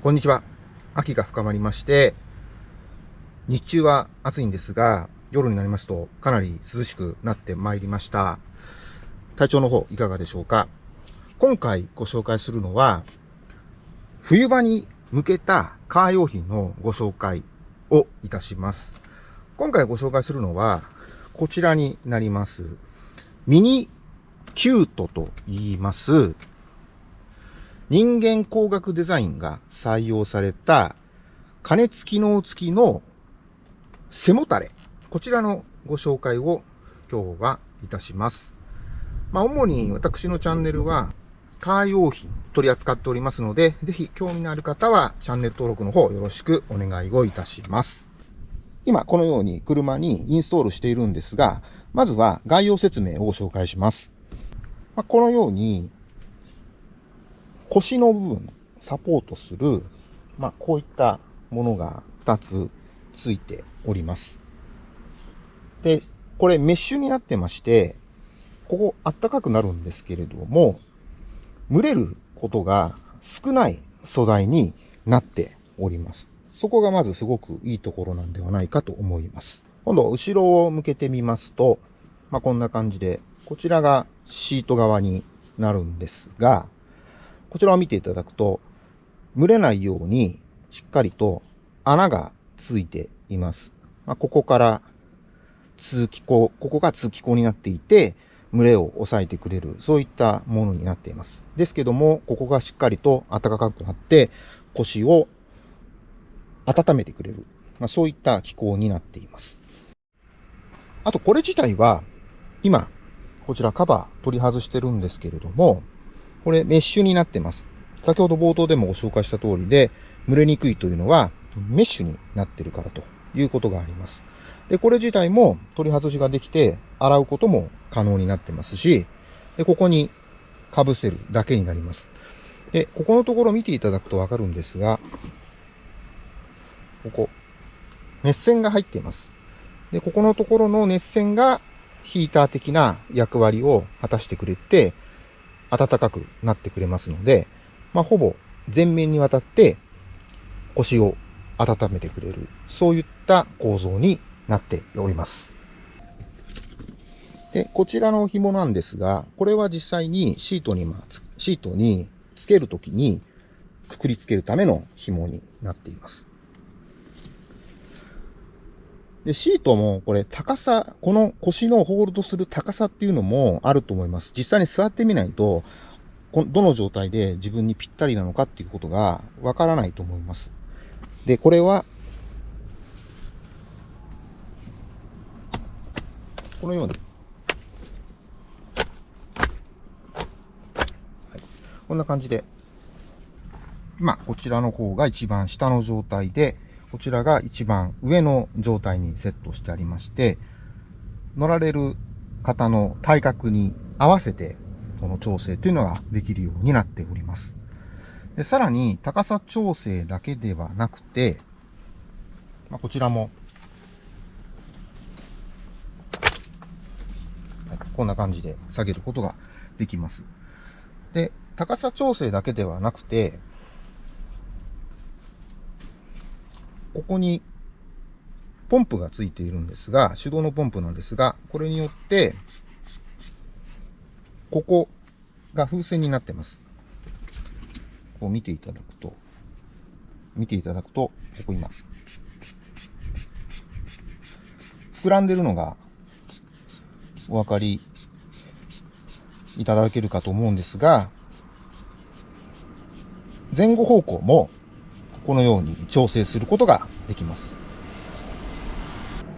こんにちは。秋が深まりまして、日中は暑いんですが、夜になりますとかなり涼しくなってまいりました。体調の方いかがでしょうか？今回ご紹介するのは、冬場に向けたカー用品のご紹介をいたします。今回ご紹介するのは、こちらになります。ミニキュートと言います。人間工学デザインが採用された加熱機能付きの背もたれ。こちらのご紹介を今日はいたします。まあ、主に私のチャンネルはカー用品取り扱っておりますので、ぜひ興味のある方はチャンネル登録の方よろしくお願いをいたします。今このように車にインストールしているんですが、まずは概要説明を紹介します。まあ、このように腰の部分、サポートする、まあ、こういったものが2つついております。で、これメッシュになってまして、ここあったかくなるんですけれども、蒸れることが少ない素材になっております。そこがまずすごくいいところなんではないかと思います。今度、後ろを向けてみますと、まあ、こんな感じで、こちらがシート側になるんですが、こちらを見ていただくと、蒸れないようにしっかりと穴がついています。まあ、ここから通気口、ここが通気口になっていて、群れを抑えてくれる、そういったものになっています。ですけども、ここがしっかりと暖かくなって、腰を温めてくれる、まあ、そういった気候になっています。あと、これ自体は、今、こちらカバー取り外してるんですけれども、これメッシュになってます。先ほど冒頭でもご紹介した通りで、蒸れにくいというのはメッシュになってるからということがあります。で、これ自体も取り外しができて洗うことも可能になってますし、で、ここに被せるだけになります。で、ここのところ見ていただくとわかるんですが、ここ、熱線が入っています。で、ここのところの熱線がヒーター的な役割を果たしてくれて、暖かくなってくれますので、まあ、ほぼ全面にわたって腰を温めてくれる、そういった構造になっております。で、こちらの紐なんですが、これは実際にシートに、まシートにつけるときにくくりつけるための紐になっています。で、シートもこれ高さ、この腰のホールドする高さっていうのもあると思います。実際に座ってみないと、どの状態で自分にぴったりなのかっていうことがわからないと思います。で、これは、このように、はい、こんな感じで、今、こちらの方が一番下の状態で、こちらが一番上の状態にセットしてありまして、乗られる方の体格に合わせて、この調整というのができるようになっております。でさらに、高さ調整だけではなくて、まあ、こちらも、こんな感じで下げることができます。で、高さ調整だけではなくて、ここにポンプがついているんですが、手動のポンプなんですが、これによって、ここが風船になってます。こう見ていただくと、見ていただくと、ここ今、膨らんでるのがお分かりいただけるかと思うんですが、前後方向もこのように調整することができます。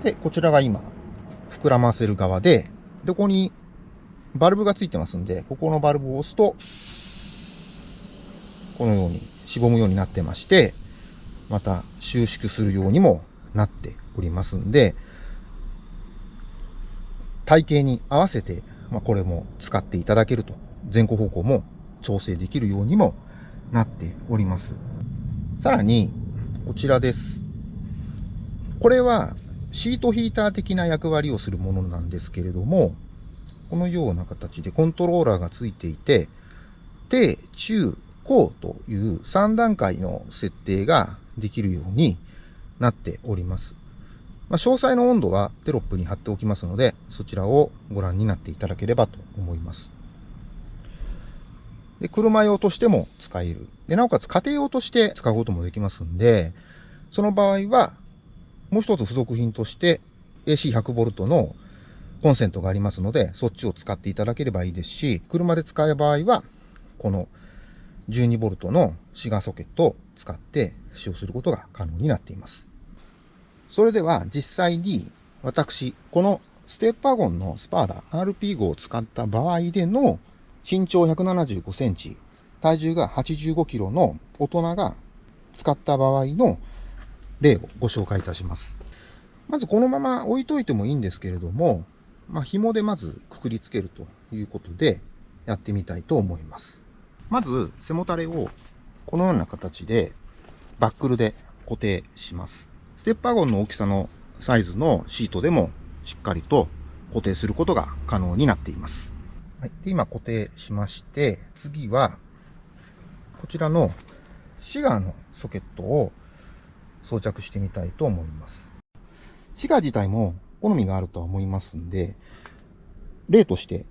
で、こちらが今、膨らませる側で、で、ここにバルブがついてますんで、ここのバルブを押すと、このようにしぼむようになってまして、また収縮するようにもなっておりますんで、体型に合わせて、まあ、これも使っていただけると、前後方向も調整できるようにもなっております。さらに、こちらです。これはシートヒーター的な役割をするものなんですけれども、このような形でコントローラーがついていて、低、中、こうという3段階の設定ができるようになっております。まあ、詳細の温度はテロップに貼っておきますので、そちらをご覧になっていただければと思います。で、車用としても使える。で、なおかつ家庭用として使うこともできますんで、その場合は、もう一つ付属品として AC100V のコンセントがありますので、そっちを使っていただければいいですし、車で使う場合は、この 12V のシガーソケットを使って使用することが可能になっています。それでは実際に私、このステップワゴンのスパーダ RP5 を使った場合での身長175センチ、体重が85キロの大人が使った場合の例をご紹介いたします。まずこのまま置いといてもいいんですけれども、まあ、紐でまずくくりつけるということでやってみたいと思います。まず背もたれをこのような形でバックルで固定します。ステップワゴンの大きさのサイズのシートでもしっかりと固定することが可能になっています。はい、で今固定しまして、次はこちらのシガーのソケットを装着してみたいと思います。シガー自体も好みがあるとは思いますんで、例として、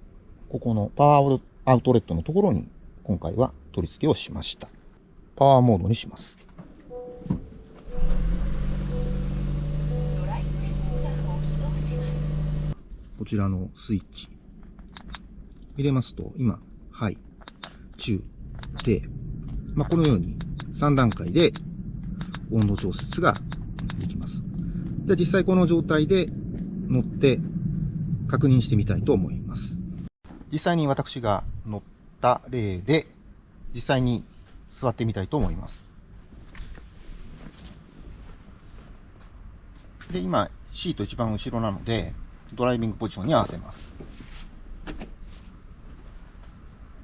ここのパワーアウトレットのところに今回は取り付けをしました。パワーモードにします。こちらのスイッチ。入れますと、今、はい、中、低。まあ、このように3段階で温度調節ができます。じゃあ実際この状態で乗って確認してみたいと思います。実際に私が乗った例で、実際に座ってみたいと思います。で、今、シート一番後ろなので、ドライビングポジションに合わせます。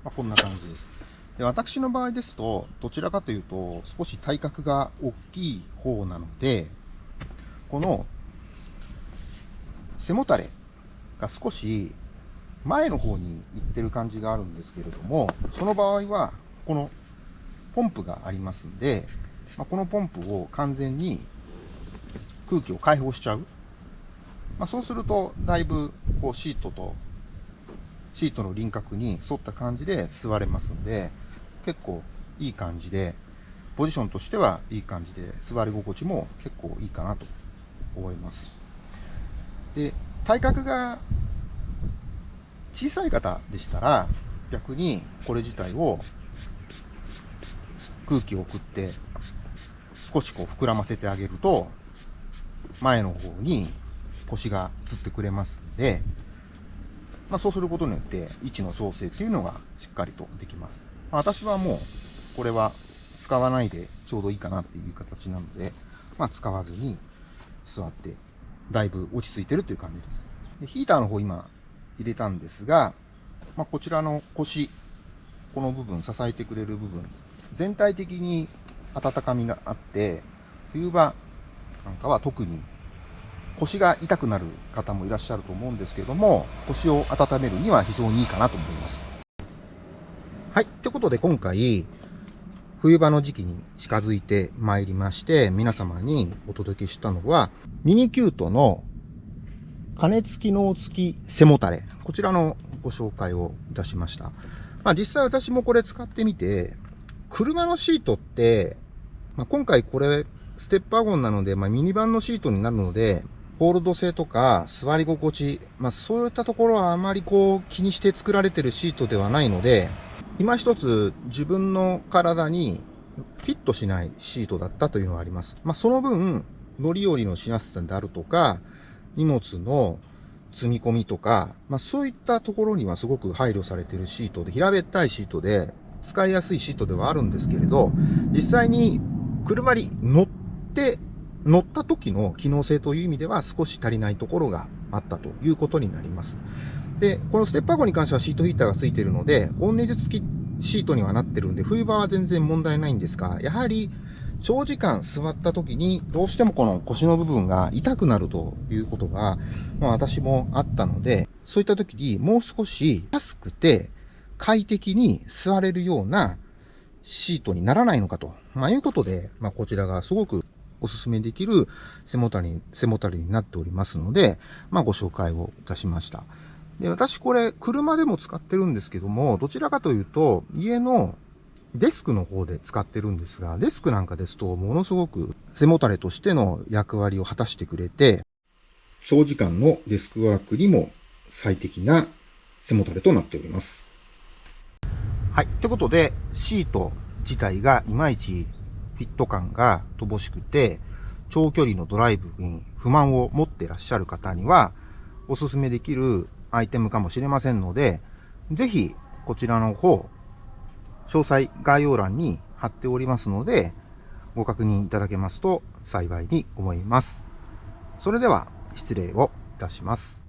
まあ、こんな感じです。で私の場合ですと、どちらかというと、少し体格が大きい方なので、この背もたれが少し前の方に行ってる感じがあるんですけれども、その場合は、このポンプがありますんで、まあ、このポンプを完全に空気を解放しちゃう。まあ、そうすると、だいぶこうシートと、シートの輪郭に沿った感じで座れますんで、結構いい感じで、ポジションとしてはいい感じで、座り心地も結構いいかなと思います。で、体格が小さい方でしたら、逆にこれ自体を空気を送って少しこう膨らませてあげると、前の方に腰がつってくれますんで、まあ、そうすることによって位置の調整っていうのがしっかりとできます。まあ、私はもうこれは使わないでちょうどいいかなっていう形なので、まあ、使わずに座ってだいぶ落ち着いてるという感じです。でヒーターの方今入れたんですが、まあ、こちらの腰、この部分、支えてくれる部分、全体的に温かみがあって、冬場なんかは特に腰が痛くなる方もいらっしゃると思うんですけども、腰を温めるには非常にいいかなと思います。はい。ってことで今回、冬場の時期に近づいてまいりまして、皆様にお届けしたのは、ミニキュートの加熱機能付き背もたれ。こちらのご紹介をいたしました。まあ実際私もこれ使ってみて、車のシートって、まあ、今回これステップワゴンなので、まあ、ミニバンのシートになるので、ホールド性とか座り心地、まあそういったところはあまりこう気にして作られてるシートではないので、今一つ自分の体にフィットしないシートだったというのがあります。まあその分、乗り降りのしやすさであるとか、荷物の積み込みとか、まあそういったところにはすごく配慮されてるシートで、平べったいシートで、使いやすいシートではあるんですけれど、実際に車に乗って乗った時の機能性という意味では少し足りないところがあったということになります。で、このステップワゴに関してはシートヒーターが付いているので、温熱付きシートにはなってるんで、冬場は全然問題ないんですが、やはり長時間座った時にどうしてもこの腰の部分が痛くなるということが、まあ私もあったので、そういった時にもう少し安くて快適に座れるようなシートにならないのかと、まあ、いうことで、まあ、こちらがすごくお勧めできる背もたれに、背もたれになっておりますので、まあ、ご紹介をいたしました。で、私これ、車でも使ってるんですけども、どちらかというと、家のデスクの方で使ってるんですが、デスクなんかですと、ものすごく背もたれとしての役割を果たしてくれて、長時間のデスクワークにも最適な背もたれとなっております。はい。ってことで、シート自体がいまいちフィット感が乏しくて、長距離のドライブに不満を持ってらっしゃる方には、おすすめできるアイテムかもしれませんので、ぜひこちらの方、詳細概要欄に貼っておりますので、ご確認いただけますと幸いに思います。それでは失礼をいたします。